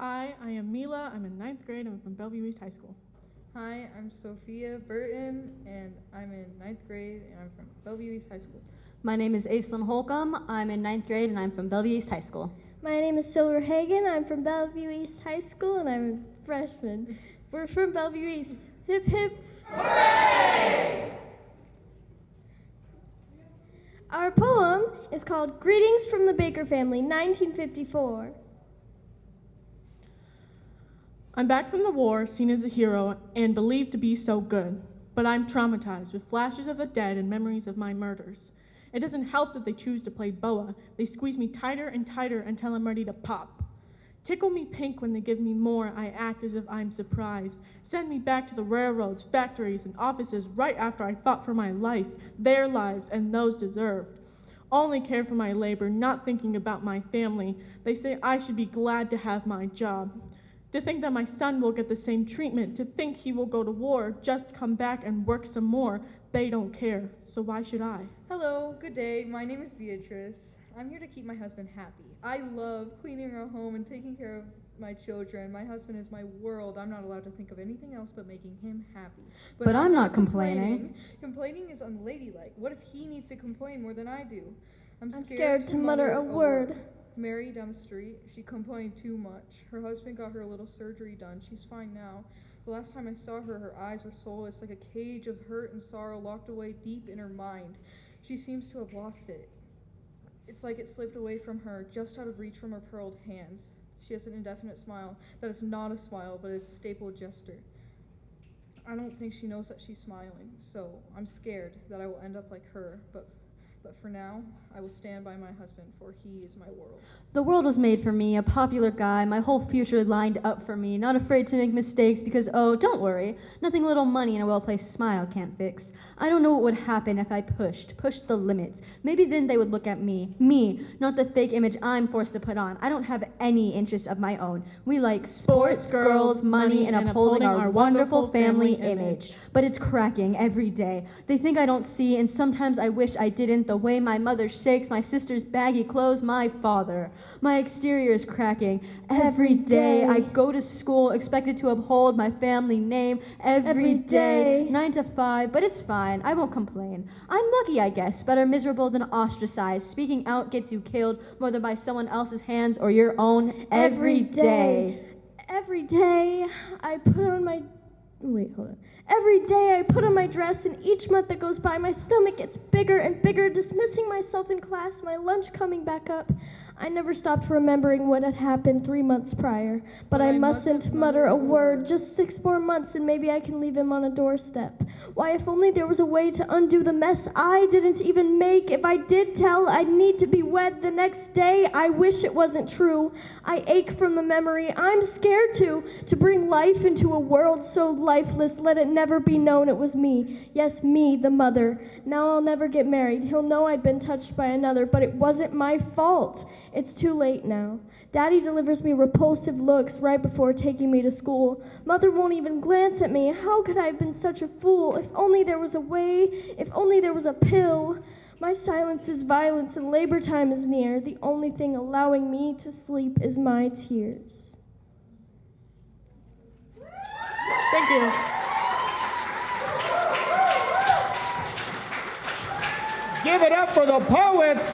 Hi, I am Mila. I'm in ninth grade. I'm from Bellevue East High School. Hi, I'm Sophia Burton, and I'm in ninth grade, and I'm from Bellevue East High School. My name is Aislinn Holcomb. I'm in ninth grade and I'm from Bellevue East High School. My name is Silver Hagen. I'm from Bellevue East High School and I'm a freshman. We're from Bellevue East. Hip hip. Hooray! Our poem is called Greetings from the Baker Family, 1954. I'm back from the war, seen as a hero, and believed to be so good. But I'm traumatized with flashes of the dead and memories of my murders. It doesn't help that they choose to play boa. They squeeze me tighter and tighter until I'm ready to pop. Tickle me pink when they give me more. I act as if I'm surprised. Send me back to the railroads, factories, and offices right after I fought for my life, their lives, and those deserved. Only care for my labor, not thinking about my family. They say I should be glad to have my job. To think that my son will get the same treatment, to think he will go to war, just come back and work some more. They don't care, so why should I? Hello, good day. My name is Beatrice. I'm here to keep my husband happy. I love cleaning our home and taking care of my children. My husband is my world. I'm not allowed to think of anything else but making him happy. But I'm not complaining. Complaining is unladylike. What if he needs to complain more than I do? I'm I'm scared to mutter a word. Mary Street. She complained too much. Her husband got her a little surgery done. She's fine now. The last time I saw her, her eyes were soulless, like a cage of hurt and sorrow locked away deep in her mind. She seems to have lost it. It's like it slipped away from her, just out of reach from her pearled hands. She has an indefinite smile that is not a smile, but a staple gesture. I don't think she knows that she's smiling, so I'm scared that I will end up like her, but but for now, I will stand by my husband, for he is my world. The world was made for me, a popular guy, my whole future lined up for me, not afraid to make mistakes because, oh, don't worry, nothing a little money and a well placed smile can't fix. I don't know what would happen if I pushed, pushed the limits. Maybe then they would look at me, me, not the fake image I'm forced to put on. I don't have any interest of my own. We like sports, Sports, girls, girls, money, and and upholding our, upholding our wonderful wonderful family family image. image. But it's cracking every day. They think I don't see, and sometimes I wish I didn't. The way my mother shakes my sister's baggy clothes, my father. My exterior is cracking. Every day I go to school expected to uphold my family name. Every day. nine to five, but it's fine. I won't complain. I'm lucky, I guess. Better miserable than ostracized. Speaking out gets you killed, whether by someone else's hands or your own. Every day. Every day I put on my wait, hold on. Every day I put on my dress, and each month that goes by, my stomach gets bigger and bigger, dismissing myself in class, my lunch coming back up. I never stopped remembering what had happened three months prior, but I, mustn't mutter a word. Just six more months, and maybe I can leave him on a doorstep. Why, if only there was a way to undo the mess I didn't even make. If I did tell, I'd need to be wed the next day. I wish it wasn't true. I ache from the memory. I'm scared to, to bring life into a world so lifeless. Let it never be known it was me. Yes, me, the mother. Now I'll never get married. He'll know I'd been touched by another, but it wasn't my fault. It's too late now. Daddy delivers me repulsive looks right before taking me to school. Mother won't even glance at me. How could I have been such a fool? If only there was a way, if only there was a pill. My silence is violence and labor time is near. The only thing allowing me to sleep is my tears. Thank you. Give it up for the poets.